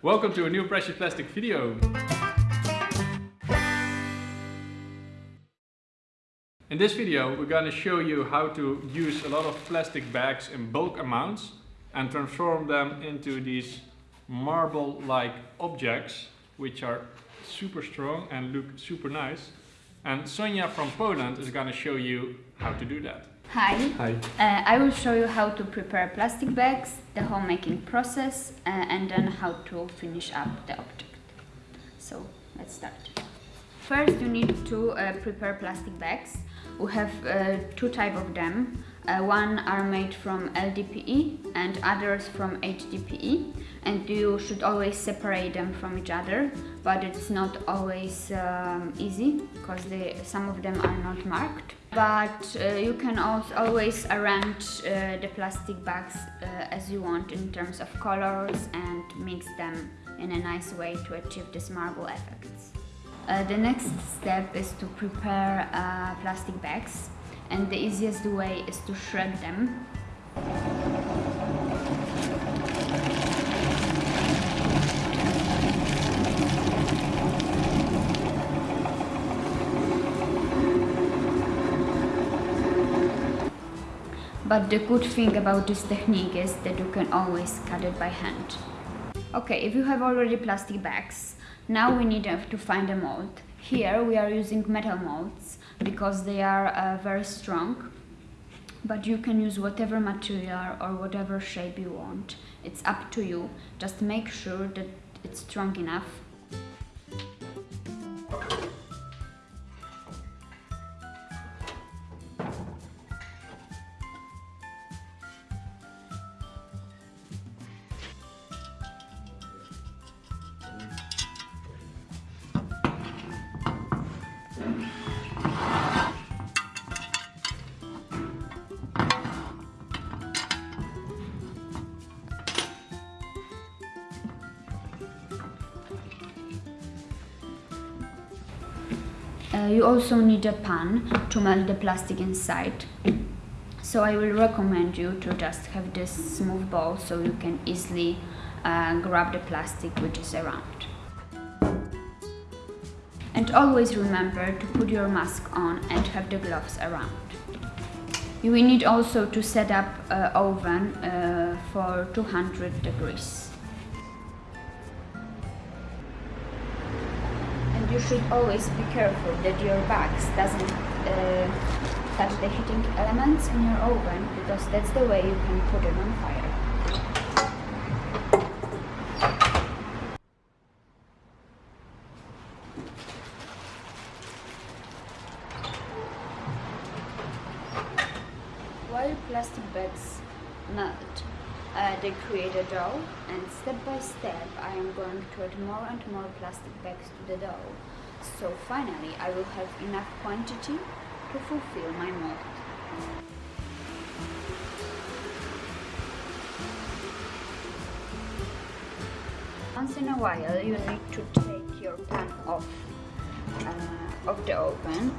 Welcome to a new Precious Plastic video. In this video we're going to show you how to use a lot of plastic bags in bulk amounts and transform them into these marble-like objects which are super strong and look super nice. And Sonia from Poland is going to show you how to do that. Hi. Hi. Uh, I will show you how to prepare plastic bags, the homemaking process, uh, and then how to finish up the object. So let's start. First, you need to uh, prepare plastic bags. We have uh, two type of them. Uh, one are made from LDPE and others from HDPE and you should always separate them from each other but it's not always um, easy because some of them are not marked but uh, you can also always arrange uh, the plastic bags uh, as you want in terms of colors and mix them in a nice way to achieve this marble effects. Uh, the next step is to prepare uh, plastic bags and the easiest way is to shred them. But the good thing about this technique is that you can always cut it by hand. Okay, if you have already plastic bags, now we need to find a mold. Here we are using metal molds because they are uh, very strong but you can use whatever material or whatever shape you want. It's up to you. Just make sure that it's strong enough you also need a pan to melt the plastic inside. So I will recommend you to just have this smooth ball so you can easily uh, grab the plastic which is around. And always remember to put your mask on and have the gloves around. You will need also to set up an oven uh, for 200 degrees. You should always be careful that your bags doesn't uh, touch the heating elements in your oven because that's the way you can put it on fire. While plastic bags melt, uh, they create a dough and step by step I am going to add more and more plastic bags to the dough. So finally I will have enough quantity to fulfill my mold. Once in a while you need to take your pan off uh, of the oven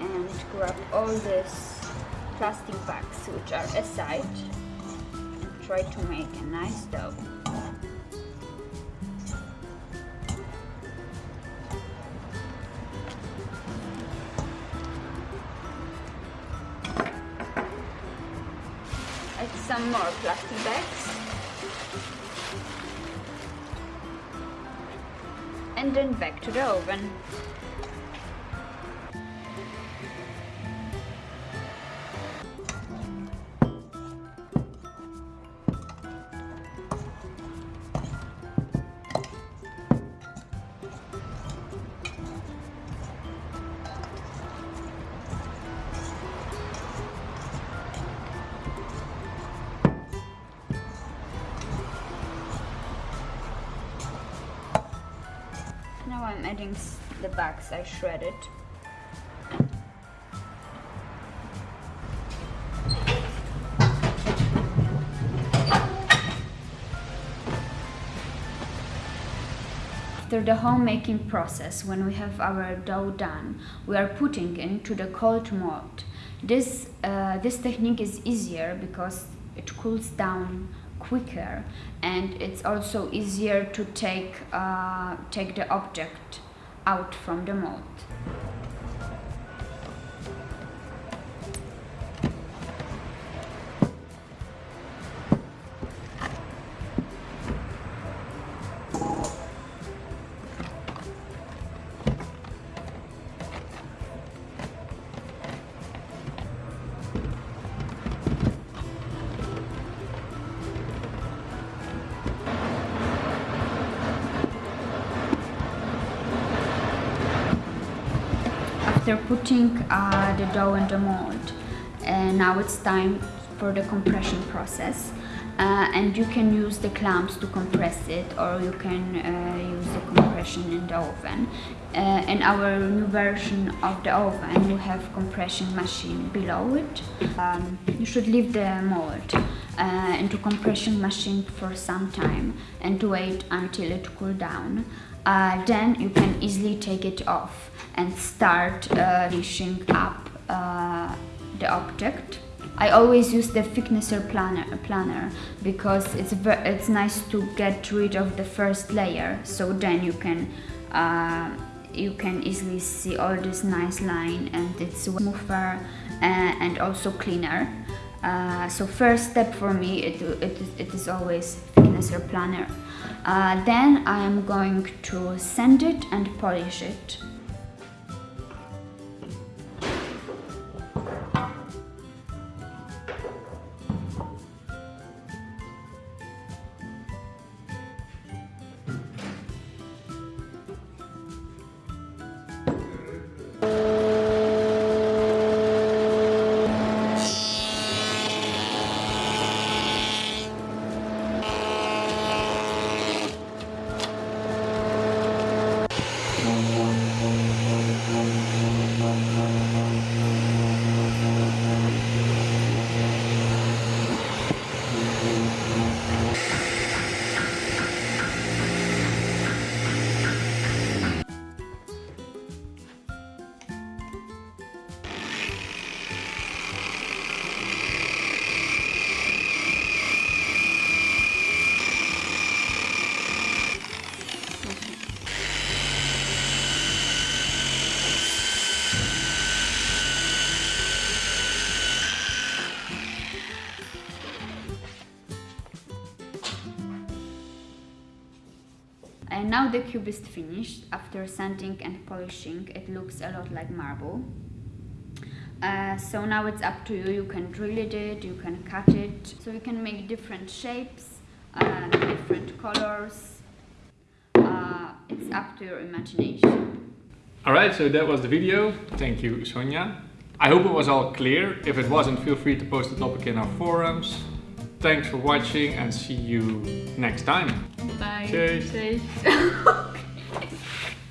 and grab all these plastic bags which are aside try to make a nice dough. Add some more plastic bags. And then back to the oven. Now I'm adding the bags I shredded. After the homemaking process, when we have our dough done, we are putting into the cold mold. This, uh, this technique is easier because it cools down quicker and it's also easier to take uh, take the object out from the mold. After putting uh, the dough in the mold. And now it's time for the compression process. Uh, and you can use the clamps to compress it or you can uh, use the compression in the oven. Uh, in our new version of the oven we have compression machine below it. Um, you should leave the mold uh, into compression machine for some time and to wait until it cool down. Uh, then you can easily take it off and start uh, finishing up uh, the object. I always use the thicknesser planner, planner because it's it's nice to get rid of the first layer so then you can uh, you can easily see all this nice line and it's smoother uh, and also cleaner. Uh, so first step for me it, it, it is always thicknesser planner. Uh, then I am going to sand it and polish it. The cube is finished. After sanding and polishing, it looks a lot like marble. Uh, so now it's up to you. You can drill it, you can cut it. So you can make different shapes, uh, different colors. Uh, it's up to your imagination. Alright, so that was the video. Thank you, Sonja. I hope it was all clear. If it wasn't, feel free to post the topic in our forums. Thanks for watching and see you next time. Bye. Cheers. Cheers.